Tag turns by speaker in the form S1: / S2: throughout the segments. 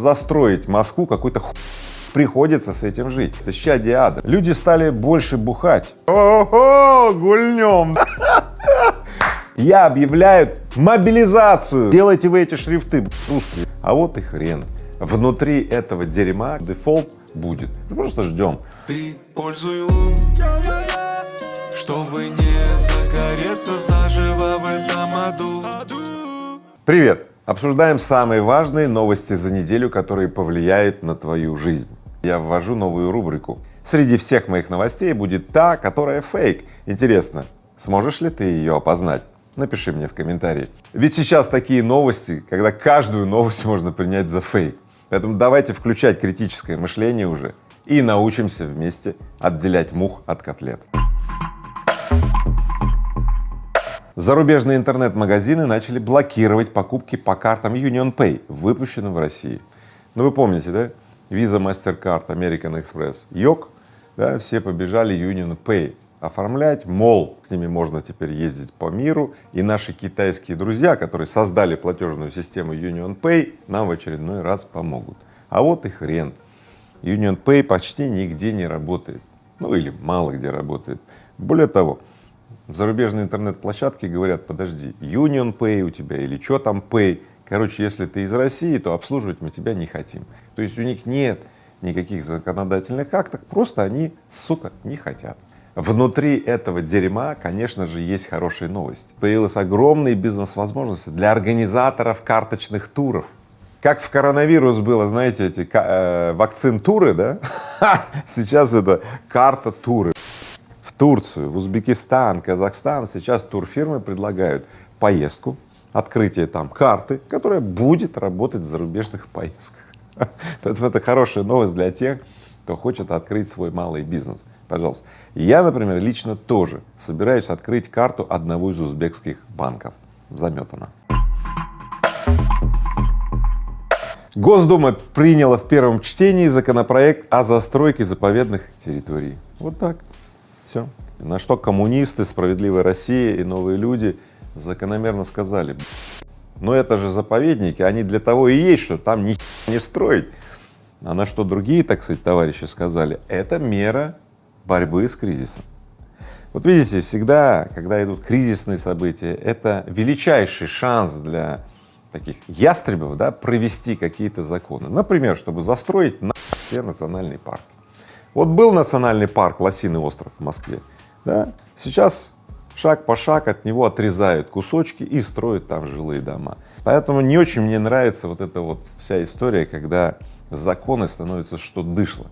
S1: застроить Москву какой-то ху... приходится с этим жить. Защищать диада. Люди стали больше бухать. Ого, гульнем. Я объявляю мобилизацию. Делайте вы эти шрифты русские. А вот и хрен. Внутри этого дерьма дефолт будет. Просто ждем.
S2: Ты пользуй лун, чтобы не загореться заживо в этом аду.
S1: Привет! Обсуждаем самые важные новости за неделю, которые повлияют на твою жизнь. Я ввожу новую рубрику. Среди всех моих новостей будет та, которая фейк. Интересно, сможешь ли ты ее опознать? Напиши мне в комментарии. Ведь сейчас такие новости, когда каждую новость можно принять за фейк. Поэтому давайте включать критическое мышление уже и научимся вместе отделять мух от котлет. Зарубежные интернет-магазины начали блокировать покупки по картам UnionPay, выпущенным в России. Ну вы помните, да? Visa, MasterCard, American Express, ЙОК, да, все побежали UnionPay оформлять, мол, с ними можно теперь ездить по миру, и наши китайские друзья, которые создали платежную систему UnionPay, нам в очередной раз помогут. А вот и хрен. UnionPay почти нигде не работает, ну или мало где работает. Более того, зарубежные интернет-площадки говорят, подожди, Union Pay у тебя или что там Pay, короче, если ты из России, то обслуживать мы тебя не хотим. То есть у них нет никаких законодательных актов, просто они, сука, не хотят. Внутри этого дерьма, конечно же, есть хорошие новости. Появилась огромные бизнес-возможности для организаторов карточных туров. Как в коронавирус было, знаете, эти э, вакцин-туры, да? Сейчас это карта-туры. Турцию, в Узбекистан, Казахстан сейчас турфирмы предлагают поездку, открытие там карты, которая будет работать в зарубежных поездках. Поэтому это хорошая новость для тех, кто хочет открыть свой малый бизнес. Пожалуйста. Я, например, лично тоже собираюсь открыть карту одного из узбекских банков. Заметано. Госдума приняла в первом чтении законопроект о застройке заповедных территорий. Вот так. Все. На что коммунисты, справедливая Россия и новые люди закономерно сказали, но это же заповедники, они для того и есть, что там ни не строить. А на что другие, так сказать, товарищи сказали, это мера борьбы с кризисом. Вот видите, всегда, когда идут кризисные события, это величайший шанс для таких ястребов, да, провести какие-то законы. Например, чтобы застроить на все национальные парки. Вот был национальный парк Лосиный остров в Москве, да, сейчас шаг по шаг от него отрезают кусочки и строят там жилые дома. Поэтому не очень мне нравится вот эта вот вся история, когда законы становятся что дышло.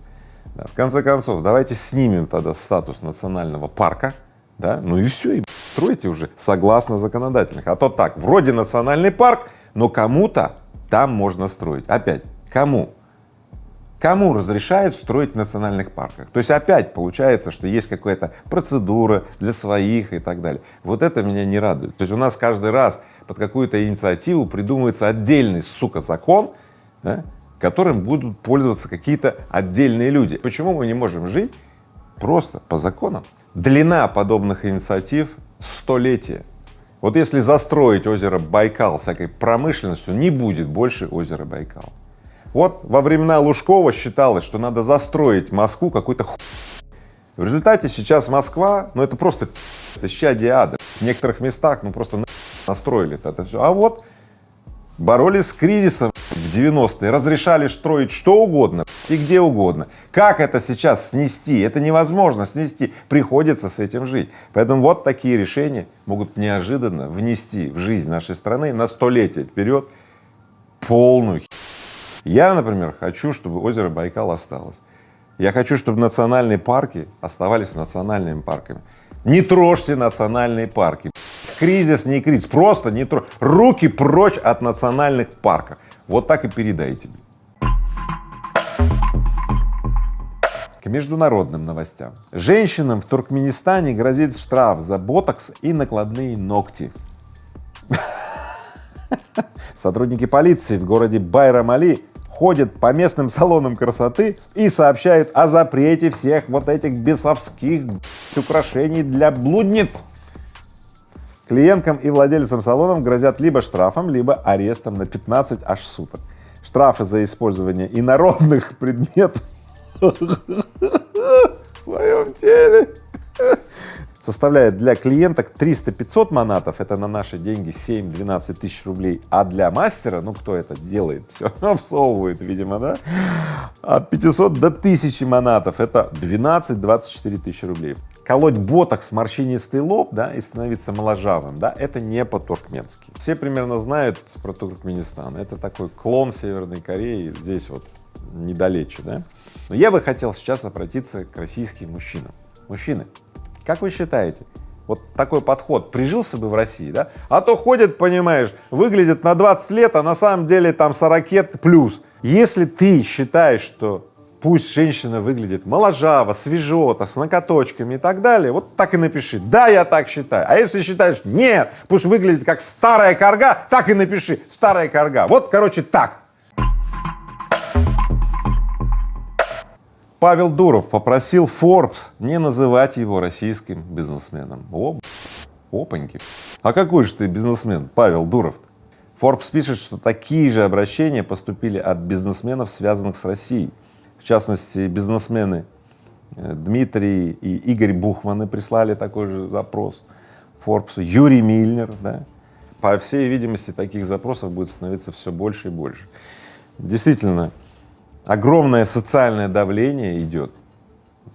S1: Да, в конце концов, давайте снимем тогда статус национального парка, да, ну и все, и стройте уже согласно законодательных. А то так, вроде национальный парк, но кому-то там можно строить. Опять, кому? Кому разрешают строить в национальных парках? То есть опять получается, что есть какая-то процедура для своих и так далее. Вот это меня не радует. То есть у нас каждый раз под какую-то инициативу придумывается отдельный, сука, закон, да, которым будут пользоваться какие-то отдельные люди. Почему мы не можем жить просто по законам? Длина подобных инициатив — столетия. Вот если застроить озеро Байкал всякой промышленностью, не будет больше озера Байкал. Вот во времена Лужкова считалось, что надо застроить Москву какой-то ху... В результате сейчас Москва, ну это просто исчадие ада. В некоторых местах, ну просто настроили это все. А вот боролись с кризисом в 90-е, разрешали строить что угодно и где угодно. Как это сейчас снести? Это невозможно снести, приходится с этим жить. Поэтому вот такие решения могут неожиданно внести в жизнь нашей страны на столетие вперед полную я, например, хочу, чтобы озеро Байкал осталось. Я хочу, чтобы национальные парки оставались национальными парками. Не трожьте национальные парки. Кризис, не кризис, просто не трожьте. Руки прочь от национальных парков. Вот так и передайте. К международным новостям. Женщинам в Туркменистане грозит штраф за ботокс и накладные ногти. Сотрудники полиции в городе Байрамали ходят по местным салонам красоты и сообщают о запрете всех вот этих бесовских украшений для блудниц. Клиенткам и владельцам салонов грозят либо штрафом, либо арестом на 15 аж суток. штрафы за использование инородных предметов в своем теле составляет для клиенток 300-500 манатов, это на наши деньги 7-12 тысяч рублей, а для мастера, ну кто это делает, все всовывает, видимо, да, от 500 до 1000 манатов, это 12-24 тысячи рублей. Колоть ботокс, морщинистый лоб, да, и становиться моложавым, да, это не по-туркменски. Все примерно знают про Туркменистан, это такой клон Северной Кореи, здесь вот недалече, да. Но я бы хотел сейчас обратиться к российским мужчинам. Мужчины, как вы считаете, вот такой подход прижился бы в России, да? А то ходят, понимаешь, выглядят на 20 лет, а на самом деле там 40 плюс. Если ты считаешь, что пусть женщина выглядит моложаво, свежо, с накоточками и так далее, вот так и напиши, да, я так считаю. А если считаешь, нет, пусть выглядит как старая корга, так и напиши, старая корга. Вот, короче, так. Павел Дуров попросил Forbes не называть его российским бизнесменом. О, опаньки. А какой же ты бизнесмен, Павел Дуров? Forbes пишет, что такие же обращения поступили от бизнесменов, связанных с Россией. В частности, бизнесмены э, Дмитрий и Игорь Бухманы прислали такой же запрос Форбсу, Юрий Мильнер, да. По всей видимости, таких запросов будет становиться все больше и больше. Действительно, огромное социальное давление идет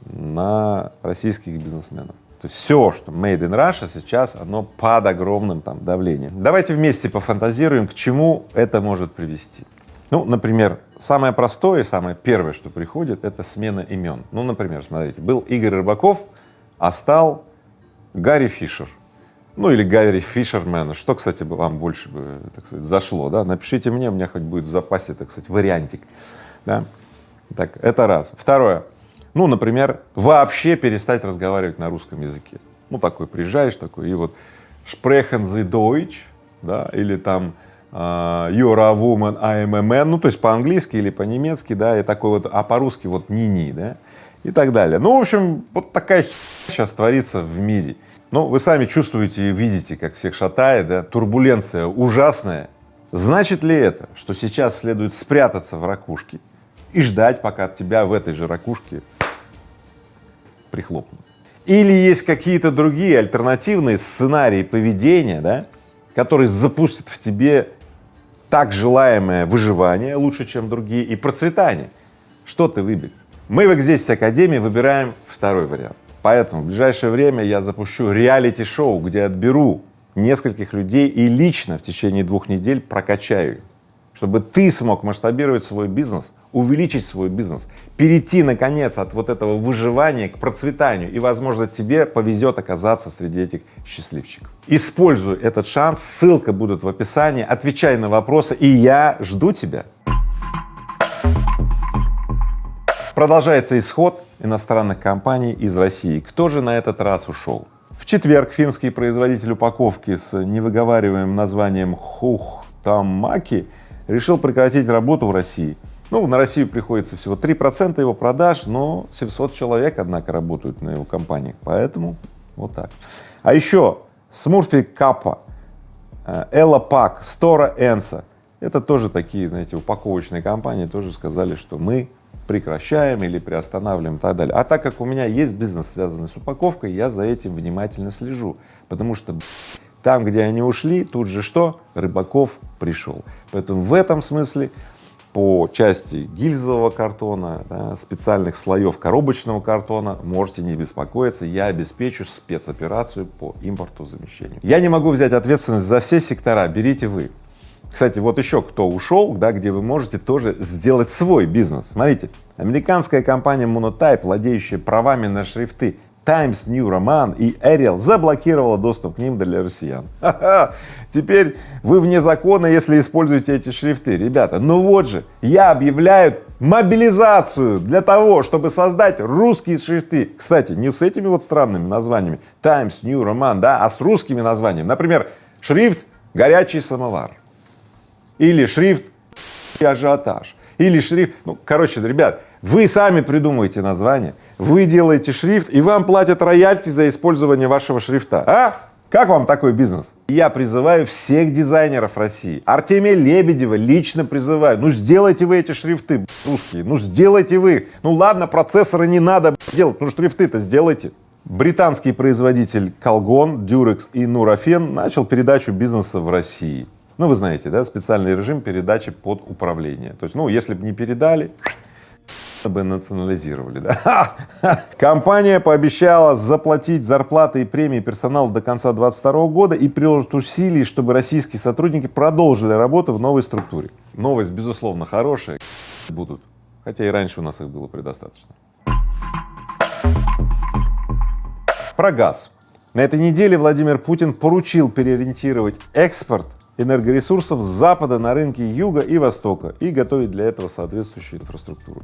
S1: на российских бизнесменов. То есть все, что made in Russia сейчас, оно под огромным там давлением. Давайте вместе пофантазируем, к чему это может привести. Ну, например, самое простое, самое первое, что приходит, это смена имен. Ну, например, смотрите, был Игорь Рыбаков, а стал Гарри Фишер. Ну, или Гарри Фишермен. Что, кстати, вам больше бы, так сказать, зашло, да? Напишите мне, у меня хоть будет в запасе, так сказать, вариантик да? Так, это раз. Второе. Ну, например, вообще перестать разговаривать на русском языке. Ну, такой приезжаешь такой, и вот sprechen Sie Deutsch, да, или там uh, You're a woman, I am a man, ну, то есть по-английски или по-немецки, да, и такой вот, а по-русски вот ни-ни, да, и так далее. Ну, в общем, вот такая сейчас творится в мире. Ну, вы сами чувствуете и видите, как всех шатает, да, турбуленция ужасная. Значит ли это, что сейчас следует спрятаться в ракушке и ждать, пока тебя в этой же ракушке прихлопнут. Или есть какие-то другие альтернативные сценарии поведения, да, которые запустят в тебе так желаемое выживание лучше, чем другие, и процветание. Что ты выберешь? Мы в X10 Академии выбираем второй вариант. Поэтому в ближайшее время я запущу реалити-шоу, где отберу нескольких людей и лично в течение двух недель прокачаю, чтобы ты смог масштабировать свой бизнес увеличить свой бизнес, перейти наконец от вот этого выживания к процветанию и, возможно, тебе повезет оказаться среди этих счастливчиков. Используй этот шанс, ссылка будет в описании, отвечай на вопросы, и я жду тебя. Продолжается исход иностранных компаний из России. Кто же на этот раз ушел? В четверг финский производитель упаковки с невыговариваемым названием Хухтамаки решил прекратить работу в России ну, на Россию приходится всего 3% его продаж, но 700 человек, однако, работают на его компаниях, поэтому вот так. А еще Смурфи Капа, Элла Пак, Стора Энса, это тоже такие, знаете, упаковочные компании, тоже сказали, что мы прекращаем или приостанавливаем и так далее. А так как у меня есть бизнес, связанный с упаковкой, я за этим внимательно слежу, потому что там, где они ушли, тут же что? Рыбаков пришел. Поэтому в этом смысле по части гильзового картона, да, специальных слоев коробочного картона, можете не беспокоиться, я обеспечу спецоперацию по импорту замещению. Я не могу взять ответственность за все сектора, берите вы. Кстати, вот еще кто ушел, да, где вы можете тоже сделать свой бизнес. Смотрите, американская компания Monotype, владеющая правами на шрифты Times New Roman и Arial заблокировала доступ к ним для россиян. Теперь вы вне закона, если используете эти шрифты. Ребята, ну вот же, я объявляю мобилизацию для того, чтобы создать русские шрифты. Кстати, не с этими вот странными названиями Times New Roman, да, а с русскими названиями. Например, шрифт «Горячий самовар» или шрифт «Ажиотаж» или шрифт, ну, короче, ребят, вы сами придумываете название, вы делаете шрифт, и вам платят роялти за использование вашего шрифта, а? Как вам такой бизнес? Я призываю всех дизайнеров России, Артемия Лебедева лично призываю, ну сделайте вы эти шрифты русские, ну сделайте вы, ну ладно, процессоры не надо делать, ну шрифты-то сделайте. Британский производитель Колгон, Durex и Нурофен начал передачу бизнеса в России. Ну, вы знаете, да, специальный режим передачи под управление. То есть, ну, если бы не передали, бы национализировали, да. Компания пообещала заплатить зарплаты и премии персоналу до конца 2022 года и приложит усилий, чтобы российские сотрудники продолжили работу в новой структуре. Новость, безусловно, хорошая, будут, хотя и раньше у нас их было предостаточно. Про газ. На этой неделе Владимир Путин поручил переориентировать экспорт энергоресурсов с запада на рынки юга и востока и готовить для этого соответствующую инфраструктуру.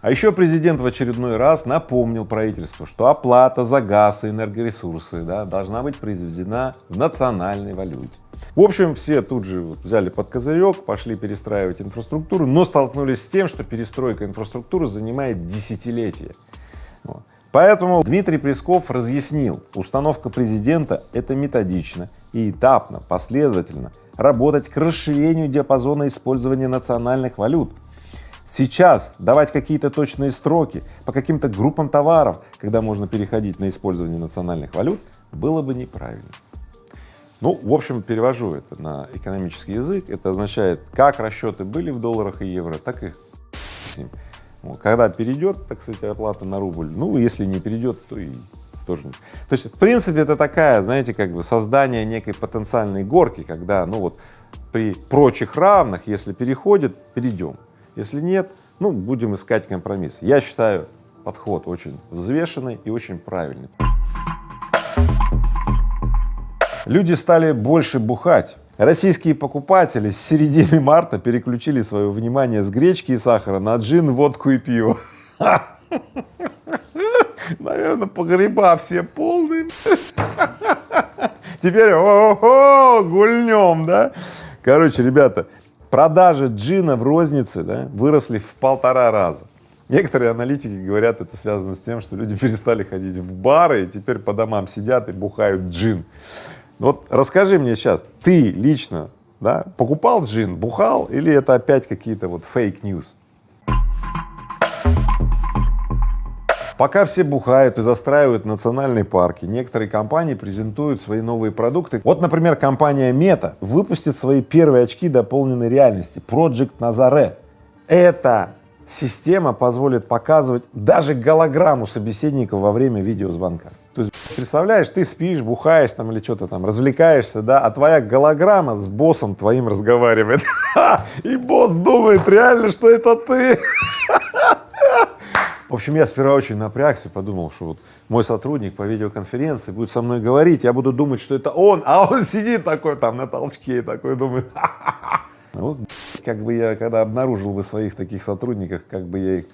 S1: А еще президент в очередной раз напомнил правительству, что оплата за газ и энергоресурсы да, должна быть произведена в национальной валюте. В общем, все тут же вот взяли под козырек, пошли перестраивать инфраструктуру, но столкнулись с тем, что перестройка инфраструктуры занимает десятилетия. Поэтому Дмитрий Песков разъяснил, установка президента — это методично и этапно, последовательно работать к расширению диапазона использования национальных валют. Сейчас давать какие-то точные строки по каким-то группам товаров, когда можно переходить на использование национальных валют, было бы неправильно. Ну, в общем, перевожу это на экономический язык. Это означает, как расчеты были в долларах и евро, так и. Когда перейдет, так сказать, оплата на рубль, ну, если не перейдет, то и тоже. То есть, в принципе, это такая, знаете, как бы создание некой потенциальной горки, когда, ну вот, при прочих равных, если переходит, перейдем. Если нет, ну, будем искать компромисс. Я считаю подход очень взвешенный и очень правильный. Люди стали больше бухать. Российские покупатели с середины марта переключили свое внимание с гречки и сахара на джин, водку и пиво. Наверное, погреба все полные. Теперь о-о-о, гульнем, да? Короче, ребята, продажи джина в рознице да, выросли в полтора раза. Некоторые аналитики говорят, это связано с тем, что люди перестали ходить в бары и теперь по домам сидят и бухают джин. Вот расскажи мне сейчас, ты лично, да, покупал джин, бухал или это опять какие-то вот fake news? Пока все бухают и застраивают национальные парки, некоторые компании презентуют свои новые продукты. Вот, например, компания Meta выпустит свои первые очки дополненной реальности Project Nazare. Эта система позволит показывать даже голограмму собеседника во время видеозвонка. То есть, представляешь, ты спишь, бухаешь там или что-то там, развлекаешься, да, а твоя голограмма с боссом твоим разговаривает. И босс думает реально, что это ты. В общем, я сперва очень напрягся, подумал, что вот мой сотрудник по видеоконференции будет со мной говорить, я буду думать, что это он, а он сидит такой там на толчке и такой думает, вот как бы я, когда обнаружил бы своих таких сотрудников, как бы я их,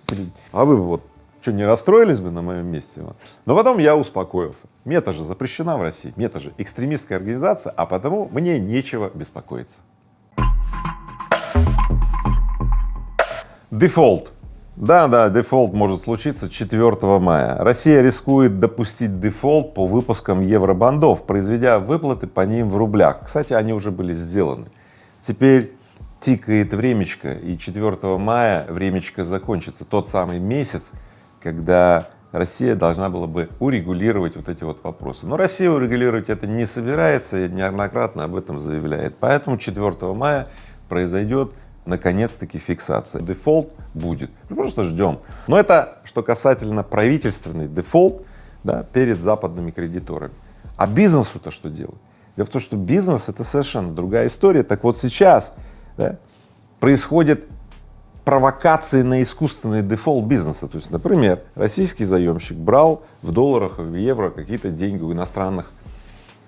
S1: а вы бы вот что, не расстроились бы на моем месте? Но потом я успокоился. Мета же запрещена в России, мета же экстремистская организация, а потому мне нечего беспокоиться. Дефолт. Да, да, дефолт может случиться 4 мая. Россия рискует допустить дефолт по выпускам евробондов, произведя выплаты по ним в рублях. Кстати, они уже были сделаны. Теперь тикает времечко, и 4 мая времечко закончится. Тот самый месяц, когда Россия должна была бы урегулировать вот эти вот вопросы. Но Россия урегулировать это не собирается и неоднократно об этом заявляет. Поэтому 4 мая произойдет наконец-таки фиксация. Дефолт будет, мы просто ждем. Но это что касательно правительственный дефолт да, перед западными кредиторами. А бизнесу-то что делать? Дело в том, что бизнес — это совершенно другая история. Так вот сейчас да, происходит провокации на искусственный дефолт бизнеса. То есть, например, российский заемщик брал в долларах, в евро какие-то деньги у иностранных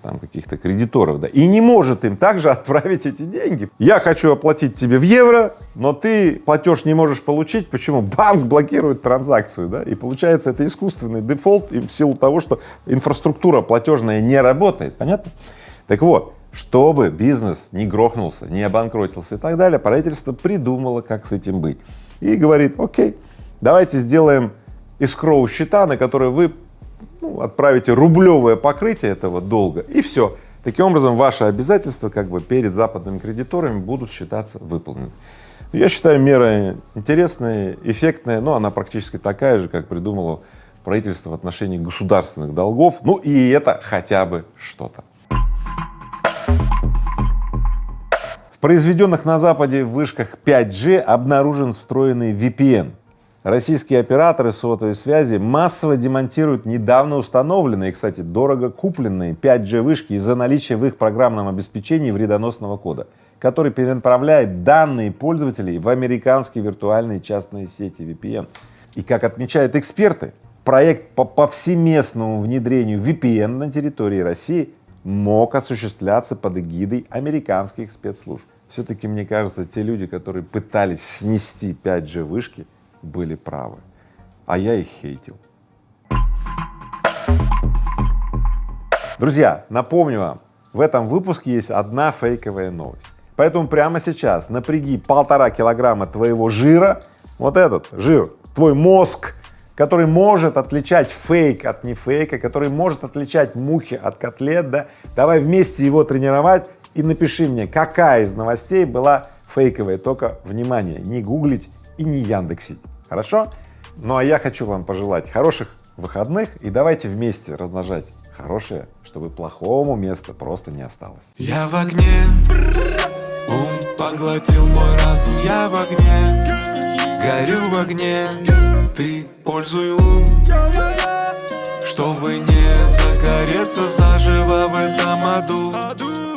S1: там каких-то кредиторов, да, и не может им также отправить эти деньги. Я хочу оплатить тебе в евро, но ты платеж не можешь получить. Почему? Банк блокирует транзакцию, да, и получается это искусственный дефолт в силу того, что инфраструктура платежная не работает, понятно? Так вот, чтобы бизнес не грохнулся, не обанкротился и так далее, правительство придумало, как с этим быть. И говорит, окей, давайте сделаем искроу счета, на которые вы ну, отправите рублевое покрытие этого долга и все. Таким образом, ваши обязательства как бы перед западными кредиторами будут считаться выполнены. Я считаю, мера интересная, эффектная, но она практически такая же, как придумало правительство в отношении государственных долгов. Ну и это хотя бы что-то. В произведенных на Западе вышках 5G обнаружен встроенный VPN. Российские операторы сотовой связи массово демонтируют недавно установленные, кстати, дорого купленные 5G вышки из-за наличия в их программном обеспечении вредоносного кода, который перенаправляет данные пользователей в американские виртуальные частные сети VPN. И как отмечают эксперты, проект по повсеместному внедрению VPN на территории России мог осуществляться под эгидой американских спецслужб. Все-таки, мне кажется, те люди, которые пытались снести 5G вышки, были правы, а я их хейтил. Друзья, напомню вам, в этом выпуске есть одна фейковая новость. Поэтому прямо сейчас напряги полтора килограмма твоего жира, вот этот жир, твой мозг, который может отличать фейк от нефейка, который может отличать мухи от котлет, да, давай вместе его тренировать и напиши мне, какая из новостей была фейковая, только, внимание, не гуглить и не яндексить, хорошо? Ну а я хочу вам пожелать хороших выходных и давайте вместе размножать хорошее, чтобы плохому места просто не осталось.
S2: Я в огне, ум поглотил мой разум, я в огне, горю в огне, ты пользуй ум, чтобы не загореться заживо в этом аду.